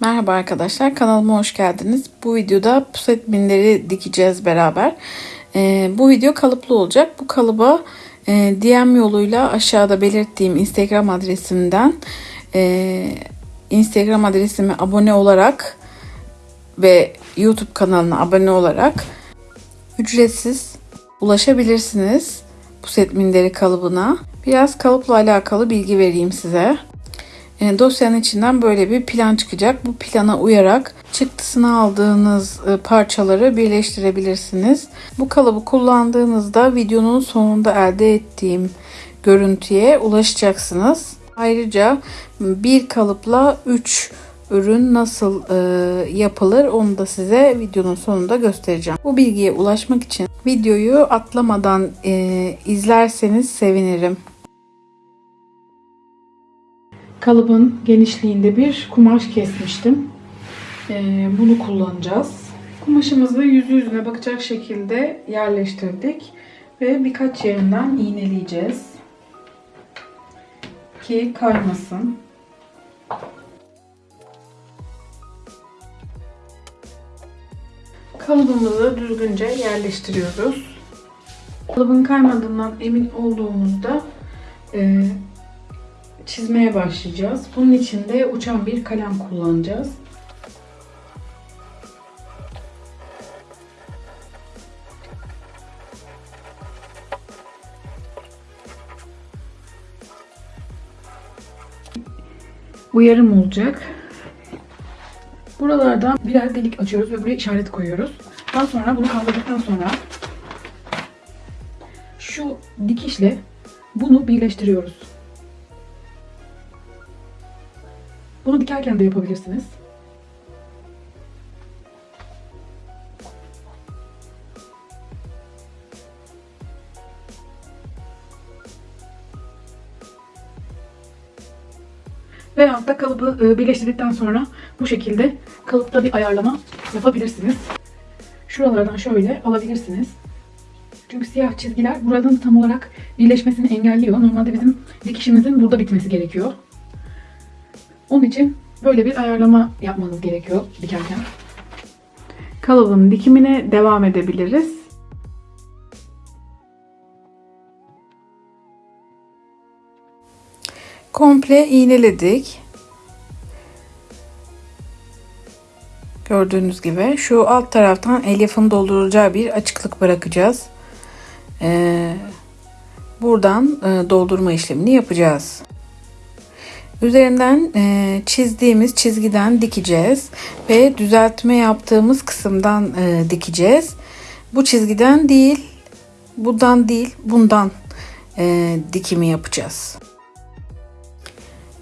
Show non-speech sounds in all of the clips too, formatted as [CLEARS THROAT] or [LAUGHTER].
Merhaba arkadaşlar kanalıma hoş geldiniz. Bu videoda puset minleri dikeceğiz beraber. Ee, bu video kalıplı olacak. Bu kalıba e, DM yoluyla aşağıda belirttiğim Instagram adresimden e, Instagram adresime abone olarak ve YouTube kanalına abone olarak ücretsiz ulaşabilirsiniz puset minderi kalıbına. Biraz kalıpla alakalı bilgi vereyim size. E, dosyanın içinden böyle bir plan çıkacak. Bu plana uyarak çıktısını aldığınız e, parçaları birleştirebilirsiniz. Bu kalıbı kullandığınızda videonun sonunda elde ettiğim görüntüye ulaşacaksınız. Ayrıca bir kalıpla 3 ürün nasıl e, yapılır onu da size videonun sonunda göstereceğim. Bu bilgiye ulaşmak için videoyu atlamadan e, izlerseniz sevinirim. Kalıbın genişliğinde bir kumaş kesmiştim. Ee, bunu kullanacağız. Kumaşımızı yüzü yüzüne bakacak şekilde yerleştirdik. Ve birkaç yerinden iğneleyeceğiz. Ki kaymasın. Kalıbımızı düzgünce yerleştiriyoruz. Kalıbın kaymadığından emin olduğumuzda e, çizmeye başlayacağız. Bunun için de uçan bir kalem kullanacağız. Uyarım olacak. Buralardan birer delik açıyoruz ve buraya işaret koyuyoruz. Daha sonra bunu kaldırdıktan sonra şu dikişle bunu birleştiriyoruz. Bunu dikerken de yapabilirsiniz. Veyahut da kalıbı e, birleştirdikten sonra bu şekilde kalıpta bir ayarlama yapabilirsiniz. Şuralardan şöyle alabilirsiniz. Çünkü siyah çizgiler buradan tam olarak birleşmesini engelliyor. Normalde bizim dikişimizin burada bitmesi gerekiyor. Onun için böyle bir ayarlama yapmanız gerekiyor dikerken. Kalıbın dikimine devam edebiliriz. Komple iğneledik. Gördüğünüz gibi şu alt taraftan elyafın doldurulacağı bir açıklık bırakacağız. Ee, buradan e, doldurma işlemini yapacağız. Üzerinden e, çizdiğimiz çizgiden dikeceğiz ve düzeltme yaptığımız kısımdan e, dikeceğiz. Bu çizgiden değil, bundan değil, bundan e, dikimi yapacağız.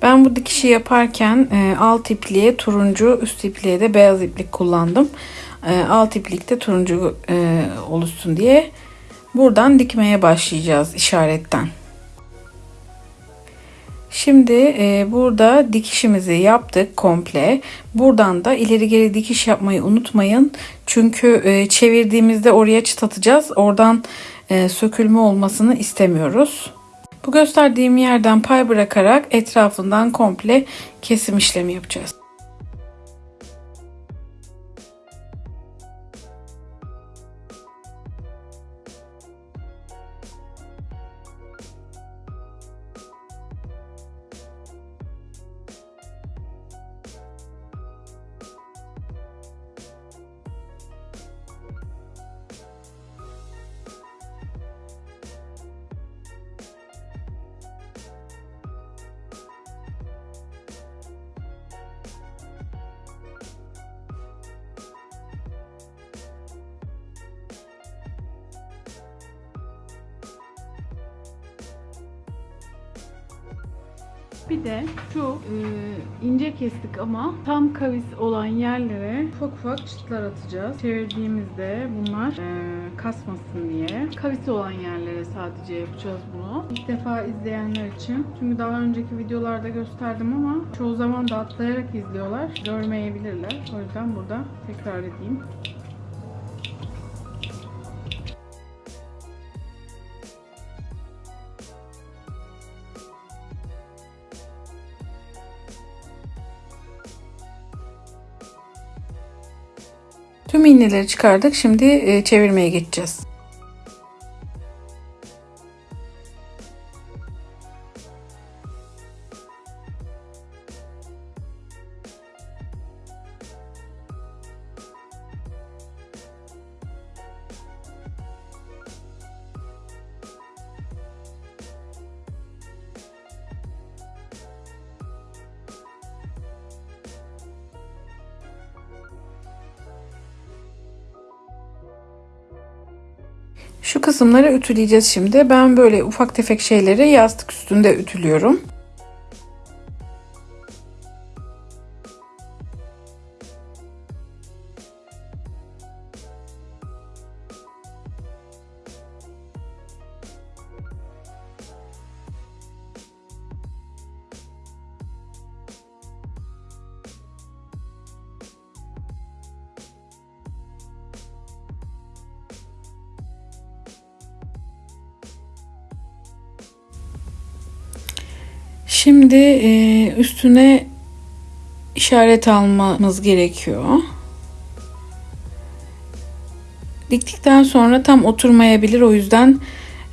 Ben bu dikişi yaparken e, alt ipliğe turuncu, üst ipliğe de beyaz iplik kullandım. E, alt iplikte turuncu e, oluşsun diye buradan dikmeye başlayacağız işaretten. Şimdi e, burada dikişimizi yaptık komple. Buradan da ileri geri dikiş yapmayı unutmayın. Çünkü e, çevirdiğimizde oraya çıt atacağız. Oradan e, sökülme olmasını istemiyoruz. Bu gösterdiğim yerden pay bırakarak etrafından komple kesim işlemi yapacağız. Bir de şu e, ince kestik ama tam kavis olan yerlere ufak ufak çıtlar atacağız. Çevirdiğimizde bunlar e, kasmasın diye. Kavisi olan yerlere sadece yapacağız bunu. İlk defa izleyenler için. Çünkü daha önceki videolarda gösterdim ama çoğu zaman da atlayarak izliyorlar. Görmeyebilirler. O yüzden burada tekrar edeyim. Tüm iğneleri çıkardık. Şimdi e, çevirmeye geçeceğiz. Kısımları ütüleyeceğiz şimdi. Ben böyle ufak tefek şeyleri yastık üstünde ütülüyorum. Şimdi e, üstüne işaret almamız gerekiyor. Diktikten sonra tam oturmayabilir. O yüzden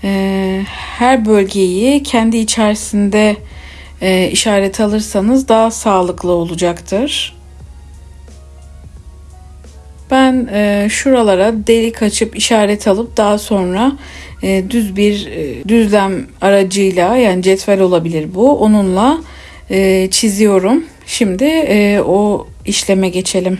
e, her bölgeyi kendi içerisinde e, işaret alırsanız daha sağlıklı olacaktır. Ben e, şuralara delik açıp işaret alıp daha sonra e, düz bir e, düzlem aracıyla yani cetvel olabilir bu. Onunla e, çiziyorum. Şimdi o işleme geçelim.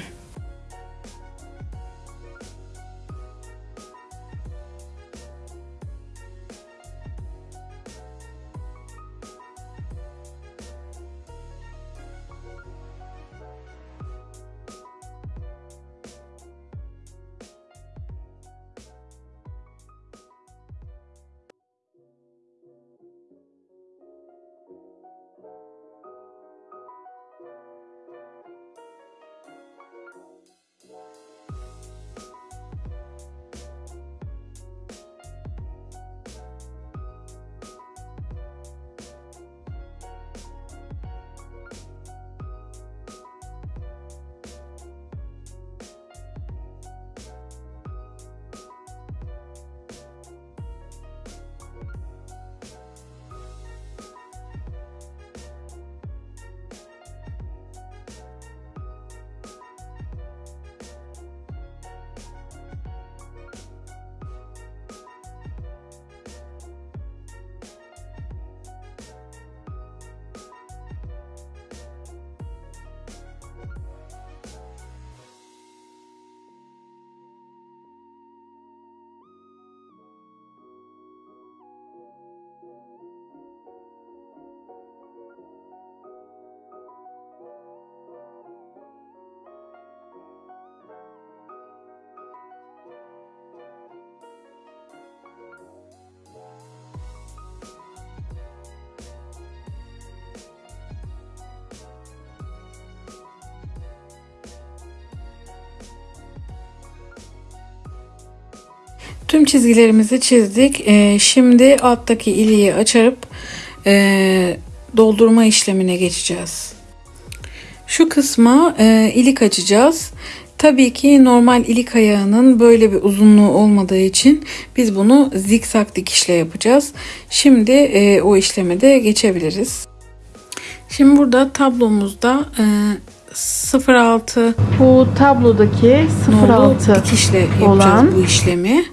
Tüm çizgilerimizi çizdik. Ee, şimdi alttaki iliği açarıp e, doldurma işlemine geçeceğiz. Şu kısma e, ilik açacağız. Tabii ki normal ilik ayağının böyle bir uzunluğu olmadığı için biz bunu zikzak dikişle yapacağız. Şimdi e, o işleme de geçebiliriz. Şimdi burada tablomuzda e, 06 Bu tablodaki nolu 06 dikişle yapacağız olan- bu işlemi.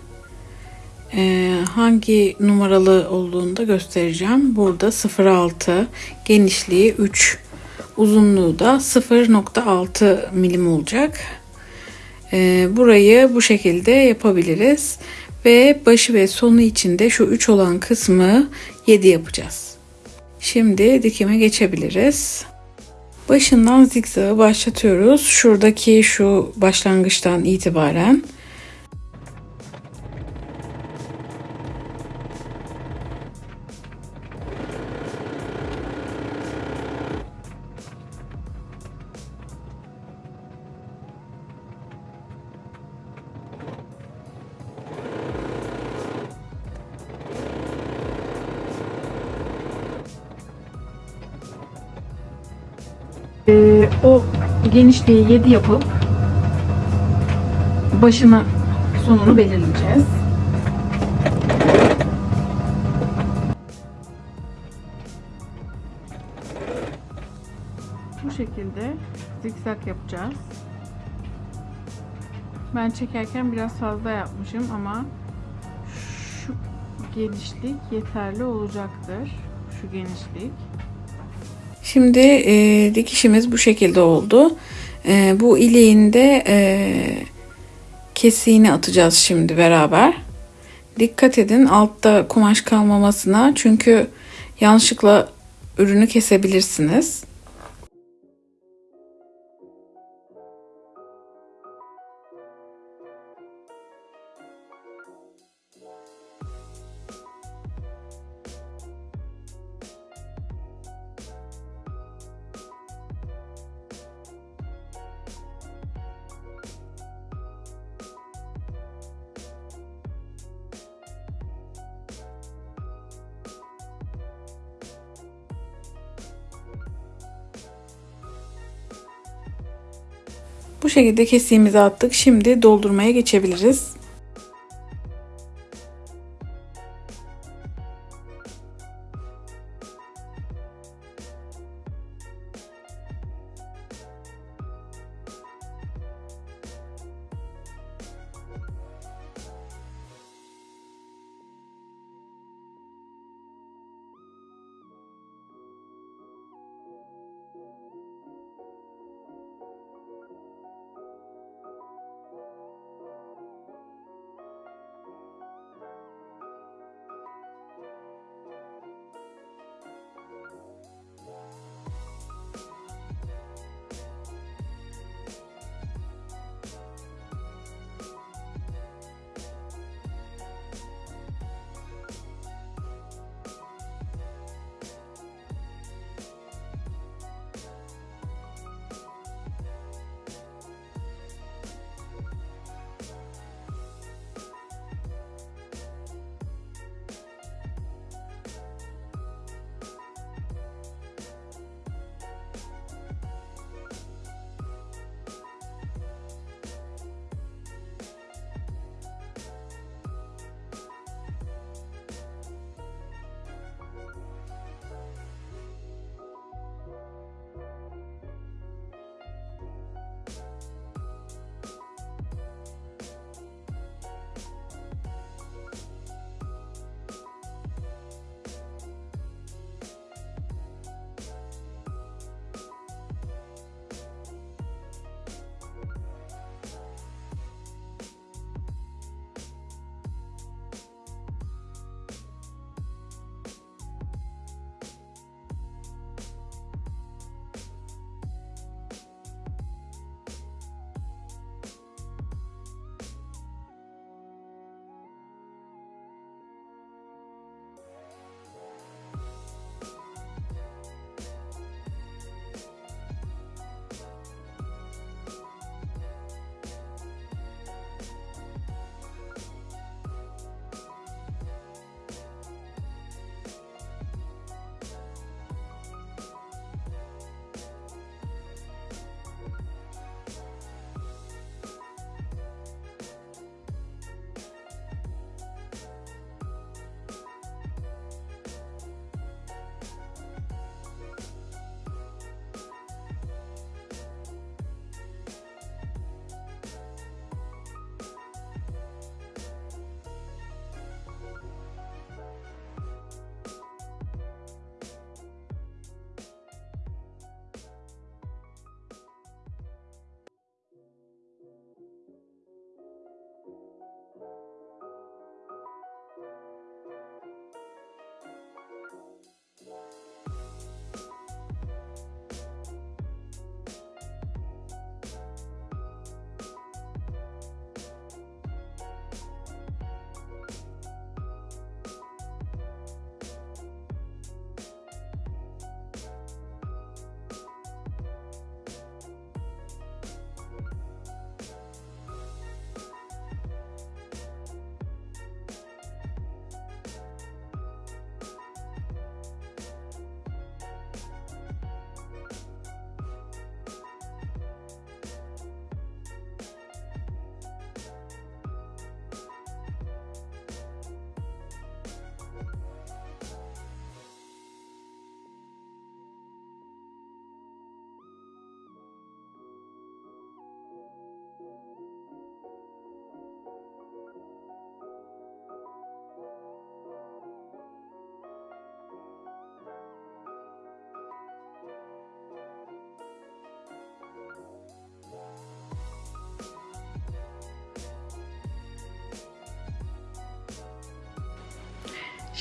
Ee, hangi numaralı olduğunu da göstereceğim. Burada 06 genişliği 3 uzunluğu da 0.6 milim olacak. Ee, burayı bu şekilde yapabiliriz. Ve başı ve sonu içinde şu 3 olan kısmı 7 yapacağız. Şimdi dikime geçebiliriz. Başından zikzağı başlatıyoruz. Şuradaki şu başlangıçtan itibaren genişliği 7 yapıp başını sonunu belirleyeceğiz. Bu şekilde zikzak yapacağız. Ben çekerken biraz fazla yapmışım ama şu genişlik yeterli olacaktır. Şu genişlik. Şimdi e, dikişimiz bu şekilde oldu. E, bu iliğin de e, kesiğini atacağız şimdi beraber. Dikkat edin altta kumaş kalmamasına çünkü yanlışlıkla ürünü kesebilirsiniz. Bu şekilde kesiğimizi attık. Şimdi doldurmaya geçebiliriz.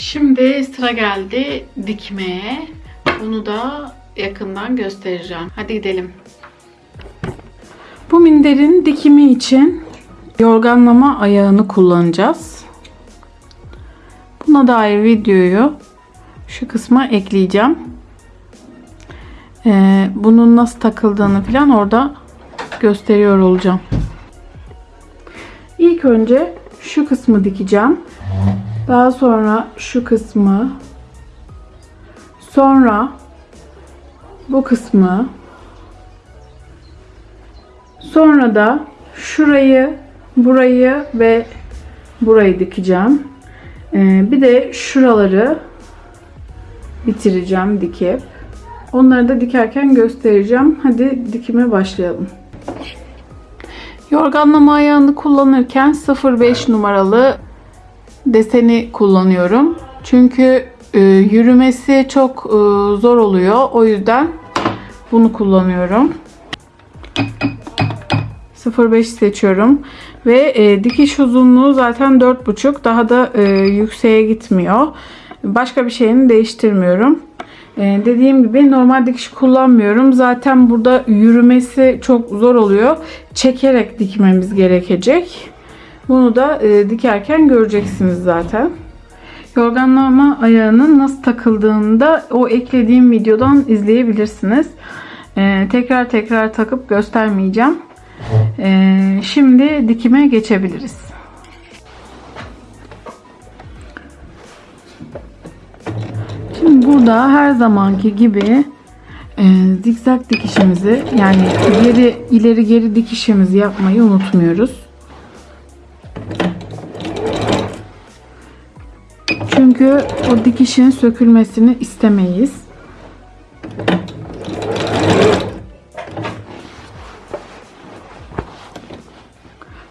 Şimdi sıra geldi dikmeye. Bunu da yakından göstereceğim. Hadi gidelim. Bu minderin dikimi için yorganlama ayağını kullanacağız. Buna dair videoyu şu kısma ekleyeceğim. Ee, bunun nasıl takıldığını falan orada gösteriyor olacağım. İlk önce şu kısmı dikeceğim. Daha sonra şu kısmı. Sonra bu kısmı. Sonra da şurayı, burayı ve burayı dikeceğim. Ee, bir de şuraları bitireceğim dikip. Onları da dikerken göstereceğim. Hadi dikime başlayalım. Yorganlama ayağını kullanırken 05 numaralı deseni kullanıyorum. Çünkü e, yürümesi çok e, zor oluyor. O yüzden bunu kullanıyorum. 05 seçiyorum. Ve e, dikiş uzunluğu zaten 4,5. Daha da e, yükseğe gitmiyor. Başka bir şeyini değiştirmiyorum. E, dediğim gibi normal dikiş kullanmıyorum. Zaten burada yürümesi çok zor oluyor. Çekerek dikmemiz gerekecek. Bunu da e, dikerken göreceksiniz zaten. Yorganlama ayağının nasıl takıldığını da o eklediğim videodan izleyebilirsiniz. E, tekrar tekrar takıp göstermeyeceğim. E, şimdi dikime geçebiliriz. Şimdi burada her zamanki gibi e, zikzak dikişimizi yani geri ileri geri dikişimizi yapmayı unutmuyoruz. Çünkü o dikişin sökülmesini istemeyiz.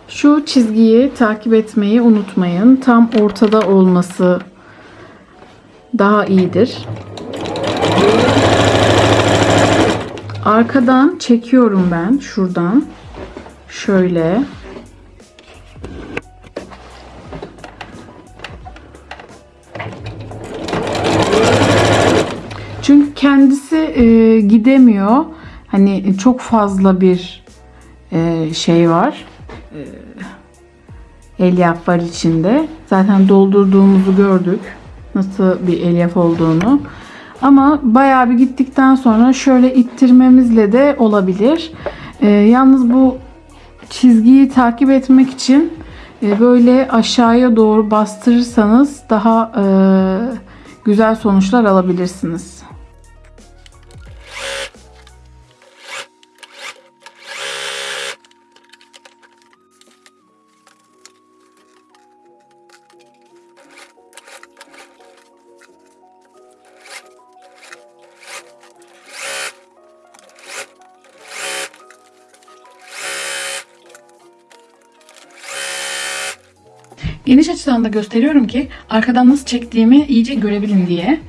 Şu çizgiyi takip etmeyi unutmayın. Tam ortada olması daha iyidir. Arkadan çekiyorum ben şuradan. Şöyle. Çünkü kendisi e, gidemiyor. Hani çok fazla bir e, şey var. E, elyaf var içinde. Zaten doldurduğumuzu gördük. Nasıl bir elyaf olduğunu. Ama bayağı bir gittikten sonra şöyle ittirmemizle de olabilir. E, yalnız bu çizgiyi takip etmek için e, böyle aşağıya doğru bastırırsanız daha e, güzel sonuçlar alabilirsiniz. Geniş açıdan da gösteriyorum ki arkadan nasıl çektiğimi iyice görebilin diye.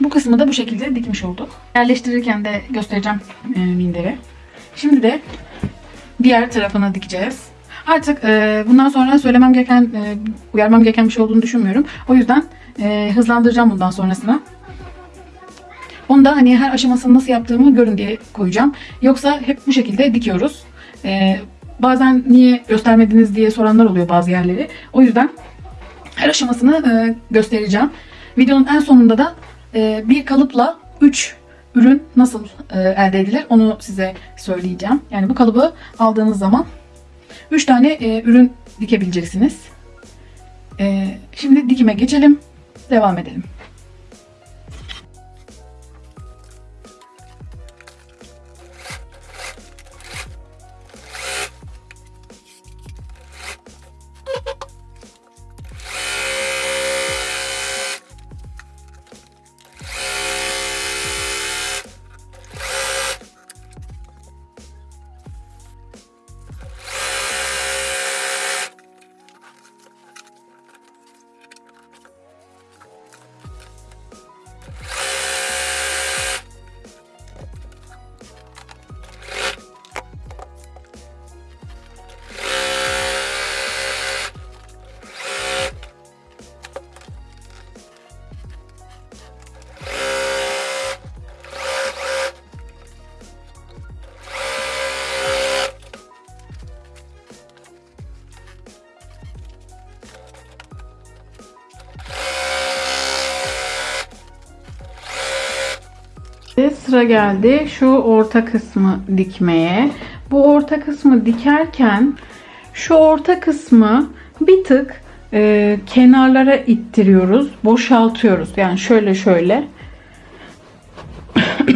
Bu kısmı da bu şekilde dikmiş olduk. Yerleştirirken de göstereceğim e, minderi. Şimdi de diğer tarafına dikeceğiz. Artık e, bundan sonra söylemem gereken, e, uyarmam gereken bir şey olduğunu düşünmüyorum. O yüzden e, hızlandıracağım bundan sonrasına. Onu da hani her aşamasını nasıl yaptığımı görün diye koyacağım. Yoksa hep bu şekilde dikiyoruz. Ee, bazen niye göstermediniz diye soranlar oluyor bazı yerleri. O yüzden her aşamasını e, göstereceğim. Videonun en sonunda da e, bir kalıpla 3 ürün nasıl e, elde edilir onu size söyleyeceğim. Yani bu kalıbı aldığınız zaman 3 tane e, ürün dikebileceksiniz. E, şimdi dikime geçelim. Devam edelim. Sıra geldi şu orta kısmı dikmeye. Bu orta kısmı dikerken şu orta kısmı bir tık e, kenarlara ittiriyoruz. Boşaltıyoruz. Yani şöyle şöyle. [CLEARS THROAT]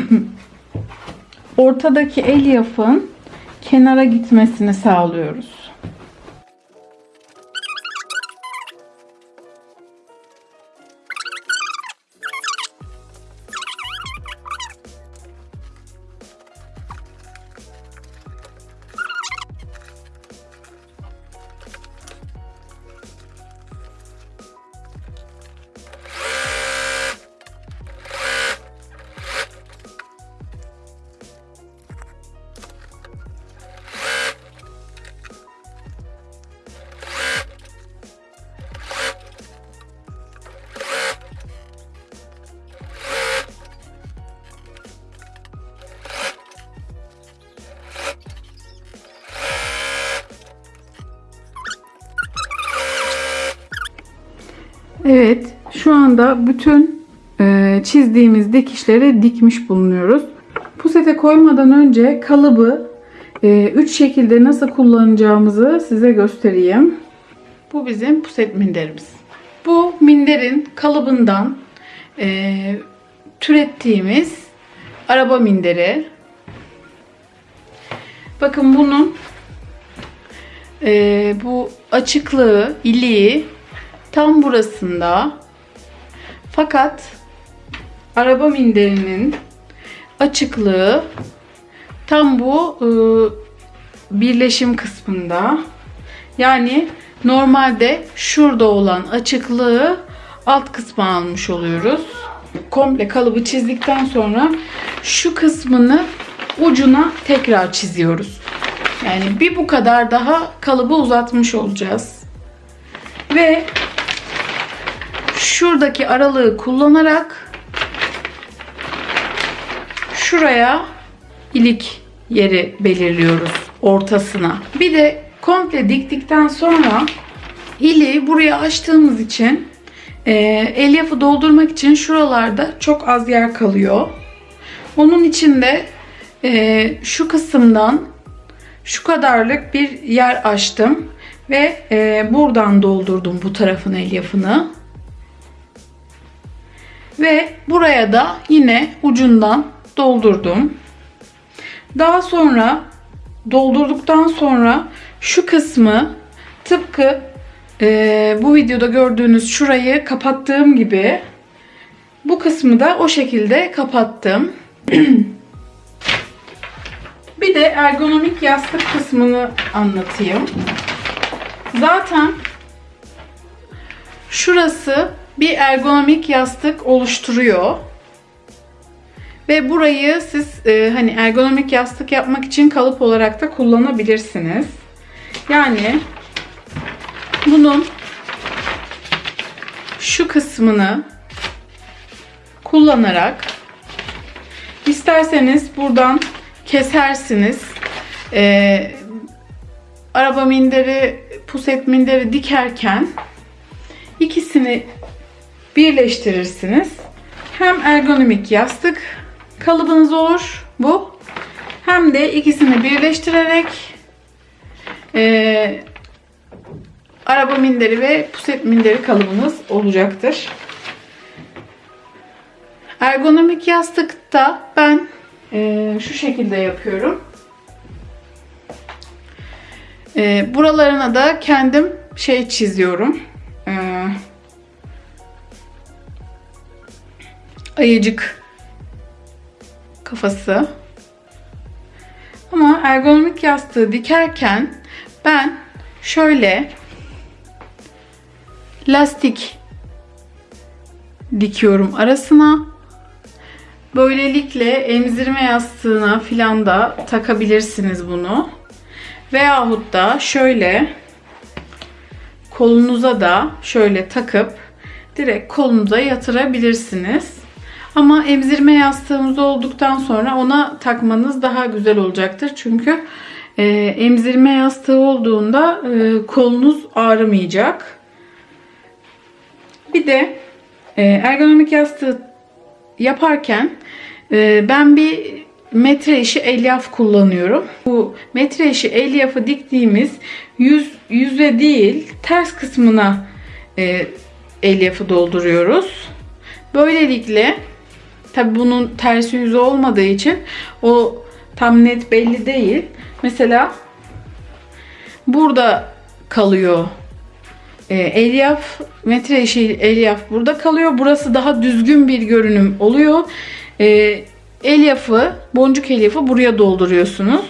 Ortadaki elyafın kenara gitmesini sağlıyoruz. Şu anda bütün e, çizdiğimiz dikişleri dikmiş bulunuyoruz. Pusete koymadan önce kalıbı 3 şekilde nasıl kullanacağımızı size göstereyim. Bu bizim puset minderimiz. Bu minderin kalıbından e, türettiğimiz araba minderi. Bakın bunun e, bu açıklığı, iliği tam burasında. Fakat araba minderinin açıklığı tam bu e, birleşim kısmında. Yani normalde şurada olan açıklığı alt kısma almış oluyoruz. Komple kalıbı çizdikten sonra şu kısmını ucuna tekrar çiziyoruz. Yani bir bu kadar daha kalıbı uzatmış olacağız. Ve şuradaki aralığı kullanarak şuraya ilik yeri belirliyoruz ortasına. Bir de komple diktikten sonra iliği buraya açtığımız için e, elyafı doldurmak için şuralarda çok az yer kalıyor. Onun için de e, şu kısımdan şu kadarlık bir yer açtım ve e, buradan doldurdum bu tarafın elyafını. Ve buraya da yine ucundan doldurdum. Daha sonra doldurduktan sonra şu kısmı tıpkı e, bu videoda gördüğünüz şurayı kapattığım gibi bu kısmı da o şekilde kapattım. [CLEARS THROAT] Bir de ergonomik yastık kısmını anlatayım. Zaten şurası bir ergonomik yastık oluşturuyor. Ve burayı siz e, hani ergonomik yastık yapmak için kalıp olarak da kullanabilirsiniz. Yani bunun şu kısmını kullanarak isterseniz buradan kesersiniz. Ee, araba minderi, puset minderi dikerken ikisini birleştirirsiniz. Hem ergonomik yastık kalıbınız olur bu. Hem de ikisini birleştirerek e, araba minderi ve puset minderi kalıbınız olacaktır. Ergonomik yastıkta ben e, şu şekilde yapıyorum. E, buralarına da kendim şey çiziyorum. E, ayıcık kafası. Ama ergonomik yastığı dikerken ben şöyle lastik dikiyorum arasına. Böylelikle emzirme yastığına filan da takabilirsiniz bunu. Veyahut da şöyle kolunuza da şöyle takıp direkt kolunuza yatırabilirsiniz. Ama emzirme yastığımız olduktan sonra ona takmanız daha güzel olacaktır. Çünkü e, emzirme yastığı olduğunda e, kolunuz ağrımayacak. Bir de e, ergonomik yastığı yaparken ben bir metre işi elyaf kullanıyorum. Bu metre işi elyafı diktiğimiz yüz yüze değil ters kısmına elyafı dolduruyoruz. Böylelikle tabi bunun tersi yüzü olmadığı için o tam net belli değil. Mesela burada kalıyor e, elyaf, metre işi elyaf burada kalıyor. Burası daha düzgün bir görünüm oluyor. E, elyafı, boncuk elyafı buraya dolduruyorsunuz.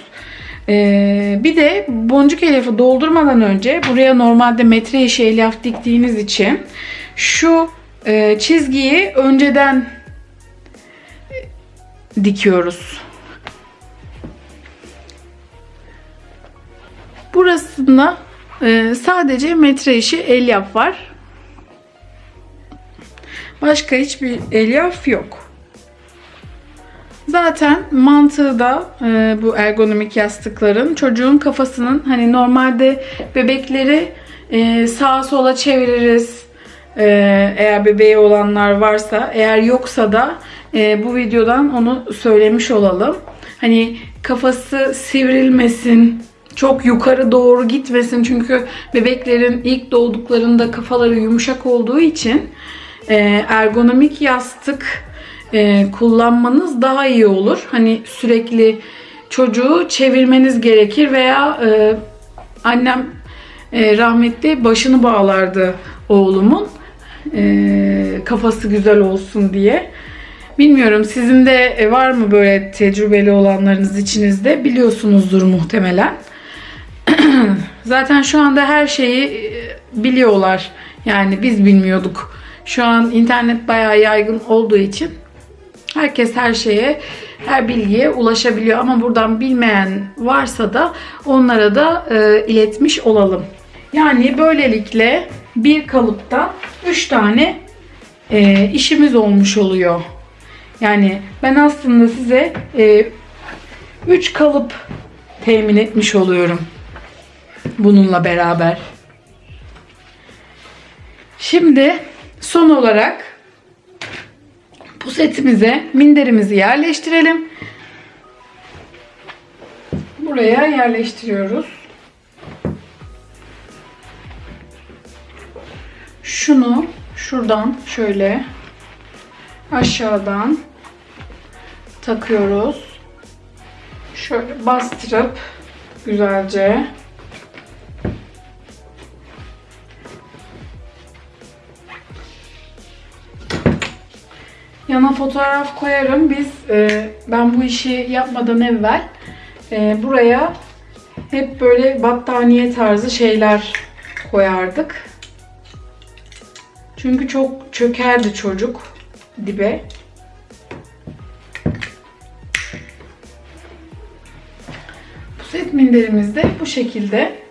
E, bir de boncuk elyafı doldurmadan önce buraya normalde metre işi elyaf diktiğiniz için şu e, çizgiyi önceden dikiyoruz. Burasında ee, sadece metre işi elyaf var. Başka hiçbir elyaf yok. Zaten mantığı da e, bu ergonomik yastıkların çocuğun kafasının hani normalde bebekleri e, sağa sola çeviririz. E, eğer bebeği olanlar varsa, eğer yoksa da e, bu videodan onu söylemiş olalım. Hani kafası sivrilmesin, çok yukarı doğru gitmesin çünkü bebeklerin ilk doğduklarında kafaları yumuşak olduğu için e, ergonomik yastık e, kullanmanız daha iyi olur. Hani sürekli çocuğu çevirmeniz gerekir veya e, annem e, rahmetli başını bağlardı oğlumun e, kafası güzel olsun diye. Bilmiyorum sizin de var mı böyle tecrübeli olanlarınız içinizde biliyorsunuzdur muhtemelen. [CLEARS THROAT] Zaten şu anda her şeyi e, biliyorlar. Yani biz bilmiyorduk. Şu an internet bayağı yaygın olduğu için herkes her şeye, her bilgiye ulaşabiliyor. Ama buradan bilmeyen varsa da onlara da e, iletmiş olalım. Yani böylelikle bir kalıpta 3 tane e, işimiz olmuş oluyor. Yani ben aslında size 3 e, kalıp temin etmiş oluyorum bununla beraber. Şimdi son olarak pusetimize minderimizi yerleştirelim. Buraya yerleştiriyoruz. Şunu şuradan şöyle aşağıdan takıyoruz. Şöyle bastırıp güzelce Yana fotoğraf koyarım. Biz e, ben bu işi yapmadan evvel e, buraya hep böyle battaniye tarzı şeyler koyardık. Çünkü çok çökerdi çocuk dibe. Puset minderimiz de bu şekilde.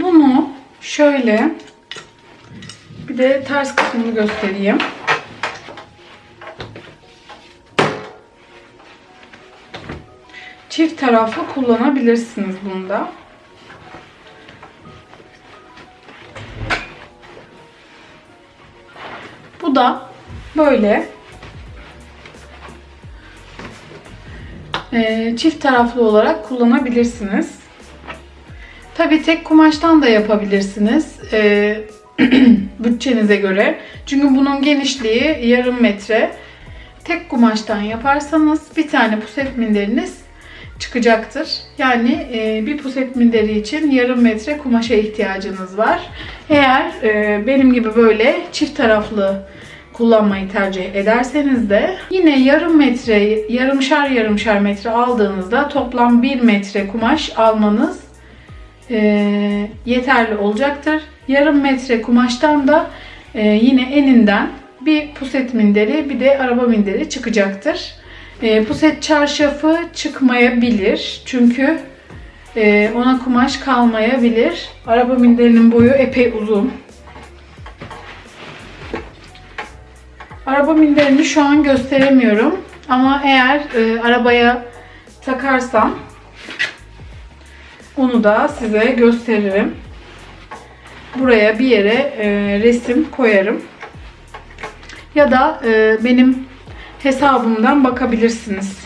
Bunu şöyle bir de ters kısmını göstereyim. Çift taraflı kullanabilirsiniz bunda. Bu da böyle çift taraflı olarak kullanabilirsiniz. Tabi tek kumaştan da yapabilirsiniz. E, [CLEARS THROAT] bütçenize göre. Çünkü bunun genişliği yarım metre. Tek kumaştan yaparsanız bir tane puset minderiniz çıkacaktır. Yani e, bir puset minderi için yarım metre kumaşa ihtiyacınız var. Eğer e, benim gibi böyle çift taraflı kullanmayı tercih ederseniz de yine yarım metre, yarımşar yarımşar metre aldığınızda toplam bir metre kumaş almanız e, yeterli olacaktır. Yarım metre kumaştan da e, yine eninden bir puset minderi bir de araba minderi çıkacaktır. E, puset çarşafı çıkmayabilir. Çünkü e, ona kumaş kalmayabilir. Araba minderinin boyu epey uzun. Araba minderini şu an gösteremiyorum. Ama eğer e, arabaya takarsam onu da size gösteririm. Buraya bir yere e, resim koyarım. Ya da e, benim hesabımdan bakabilirsiniz.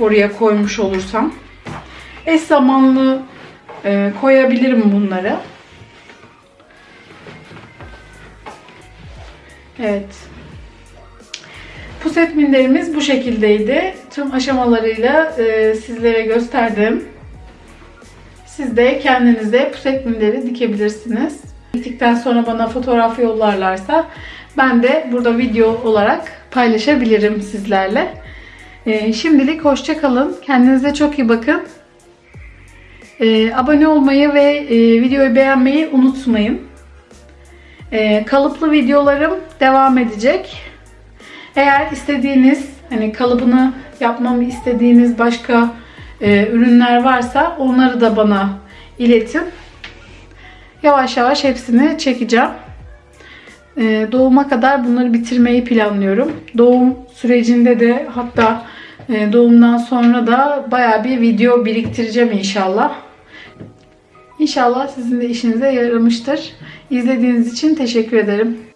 Oraya koymuş olursam. Eş zamanlı e, koyabilirim bunları. Evet. Puset minderimiz bu şekildeydi. Tüm aşamalarıyla e, sizlere gösterdim. Siz de kendinize puset minderi dikebilirsiniz. Diktikten sonra bana fotoğraf yollarlarsa ben de burada video olarak paylaşabilirim sizlerle. E, şimdilik hoşça kalın. Kendinize çok iyi bakın. E, abone olmayı ve e, videoyu beğenmeyi unutmayın. E, kalıplı videolarım devam edecek. Eğer istediğiniz hani kalıbını yapmamı istediğiniz başka e, ürünler varsa onları da bana iletin. Yavaş yavaş hepsini çekeceğim. E, doğuma kadar bunları bitirmeyi planlıyorum. Doğum sürecinde de hatta e, doğumdan sonra da baya bir video biriktireceğim inşallah. İnşallah sizin de işinize yaramıştır. İzlediğiniz için teşekkür ederim.